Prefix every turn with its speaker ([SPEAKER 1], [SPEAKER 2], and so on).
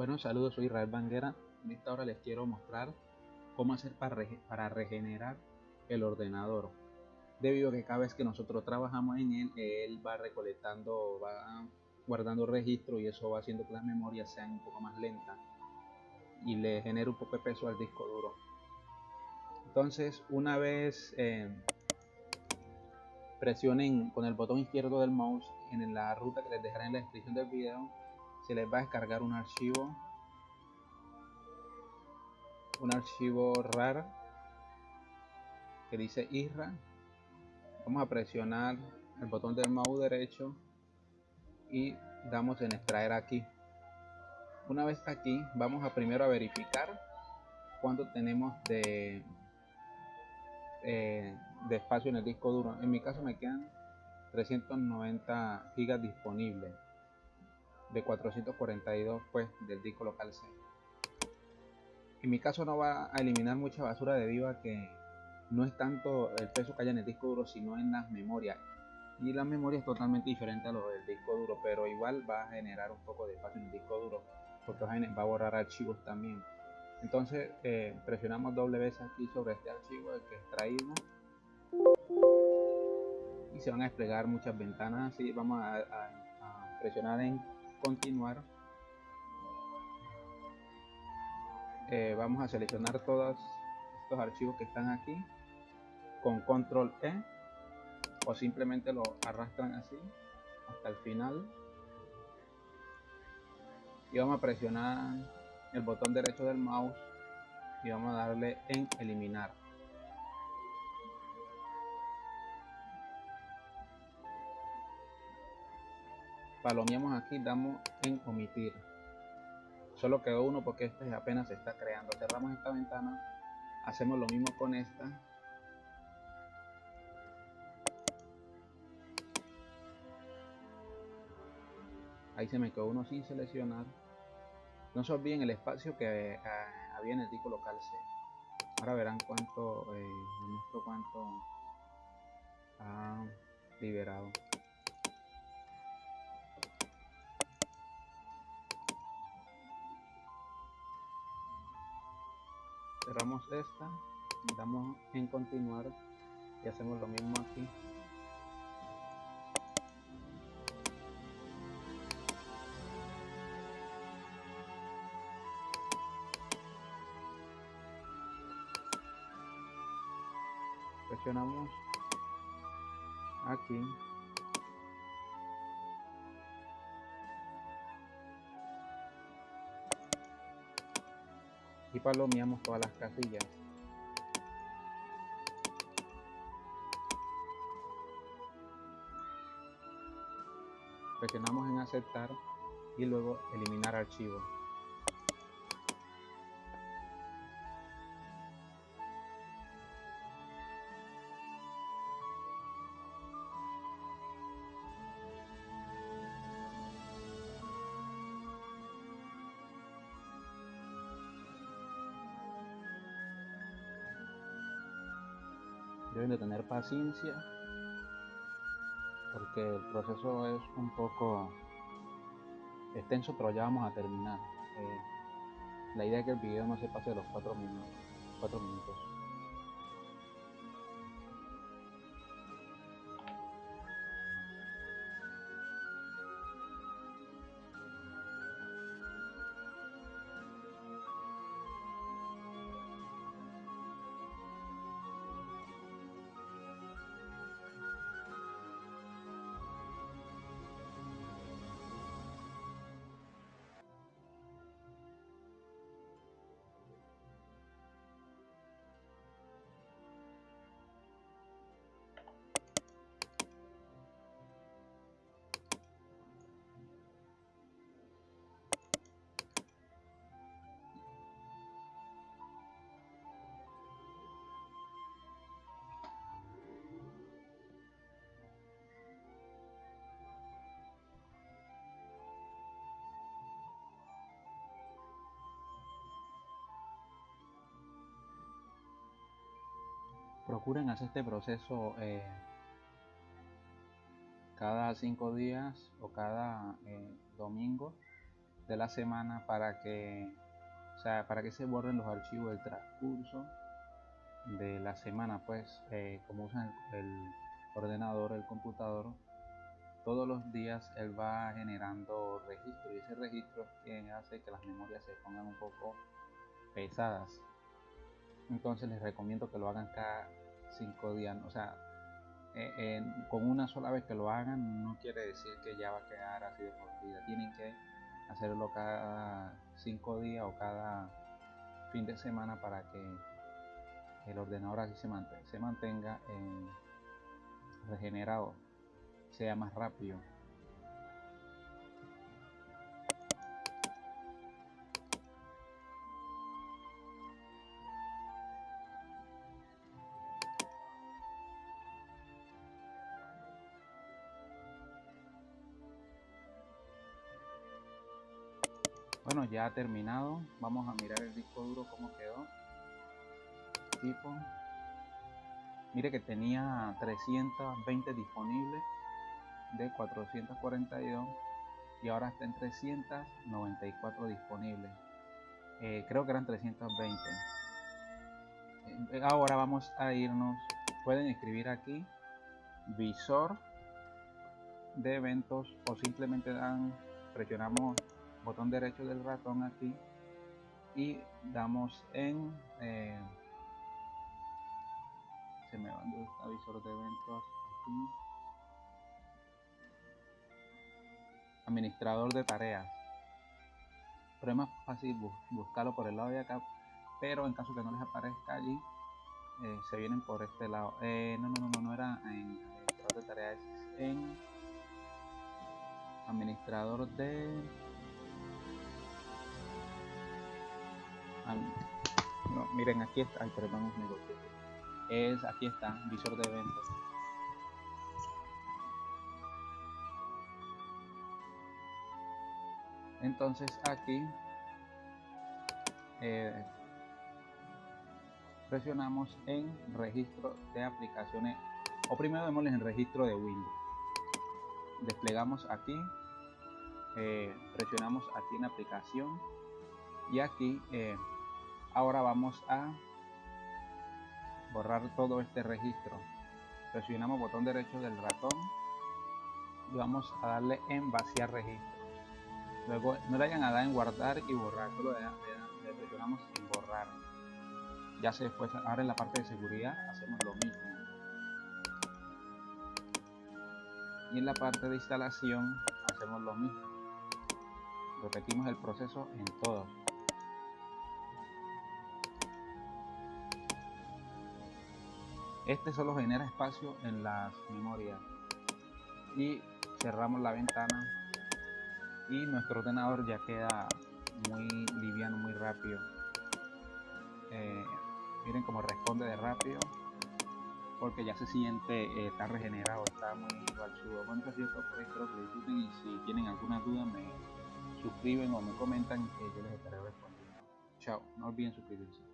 [SPEAKER 1] Bueno, saludos, soy Israel Banguera. En esta hora les quiero mostrar cómo hacer para, regenerar el ordenador. Debido a que cada vez que nosotros trabajamos en él, él va recolectando, va guardando registro y eso va haciendo que las memorias sean un poco más lentas y le genera un poco de peso al disco duro. Entonces, una vez eh, presionen con el botón izquierdo del mouse en la ruta que les dejaré en la descripción del video, se les va a descargar un archivo. Un archivo RAR que dice IRRA vamos a presionar el botón del mouse derecho y damos en extraer aquí. Una vez aquí vamos a primero a verificar cuánto tenemos de eh, de espacio en el disco duro. En mi caso me quedan 390 gigas disponibles de 442 pues del disco local C. En mi caso no va a eliminar mucha basura debido a que no es tanto el peso que haya en el disco duro sino en las memorias. Y la memoria es totalmente diferente a lo del disco duro pero igual va a generar un poco de espacio en el disco duro porque va a borrar archivos también. Entonces eh, presionamos doble vez aquí sobre este archivo el que extraímos. Y se van a desplegar muchas ventanas así vamos a, presionar en continuar. Eh, vamos a seleccionar todos estos archivos que están aquí con control E o simplemente lo arrastran así hasta el final. Y vamos a presionar el botón derecho del mouse y vamos a darle en eliminar palomeamos aquí damos en omitir. Solo quedó uno porque este apenas se está creando. Cerramos esta ventana hacemos lo mismo con esta. Ahí se me quedó uno sin seleccionar. No se olviden el espacio que eh, había en el disco local C ahora verán cuánto eh, cuánto ha liberado cerramos esta damos en continuar y hacemos lo mismo aquí. Presionamos aquí y palomeamos todas las casillas presionamos en aceptar y luego eliminar archivo deben de tener paciencia porque el proceso es un poco extenso pero ya vamos a terminar. Eh, la idea es que el video no se pase de los 4 minutos 4 minutos procuren hacer este proceso eh, cada cinco días o cada eh, domingo de la semana para que, o sea, para que se borren los archivos del transcurso de la semana, pues, eh, como usan el, ordenador, el computador, todos los días él va generando registro y ese registro es quien hace que las memorias se pongan un poco pesadas. Entonces les recomiendo que lo hagan cada cinco días, o sea, eh, con una sola vez que lo hagan no quiere decir que ya va a quedar así de por vida. Tienen que hacerlo cada cinco días o cada fin de semana para que el ordenador así se mantenga, se mantenga en regenerado, sea más rápido. Bueno, ya ha terminado. Vamos a mirar el disco duro cómo quedó. Tipo. Mire que tenía 320 disponibles de 442 y ahora está en 394 disponibles. Eh, creo que eran 320. Eh, ahora vamos a irnos. Pueden escribir aquí visor de eventos o simplemente dan presionamos botón derecho del ratón aquí y damos en eh, se me van dos avisos de eventos aquí. Administrador de tareas. Pero es más fácil buscarlo por el lado de acá pero en caso que no les aparezca allí eh, se vienen por este lado. Eh, no, no, no, no era en administrador de tareas en administrador de no, miren aquí está ay perdón es aquí está visor de eventos entonces aquí eh, presionamos en registro de aplicaciones o primero démosles en registro de Windows. Desplegamos aquí eh, presionamos aquí en aplicación y aquí eh, ahora vamos a borrar todo este registro. Presionamos botón derecho del ratón y vamos a darle en vaciar registro. Luego no le hayan a dar en guardar y borrar solo le, presionamos en borrar. Ya se después ahora en la parte de seguridad hacemos lo mismo. Y en la parte de instalación hacemos lo mismo. Repetimos el proceso en todos Este solo genera espacio en las memorias. Y cerramos la ventana y nuestro ordenador ya queda muy liviano, muy rápido. Eh, miren cómo responde de rápido porque ya se siente, eh, está regenerado, está muy balsudo. Bueno, eso es por espero que disfruten y si tienen alguna duda me suscriben o me comentan que yo les estaré respondiendo. Chao, no olviden suscribirse.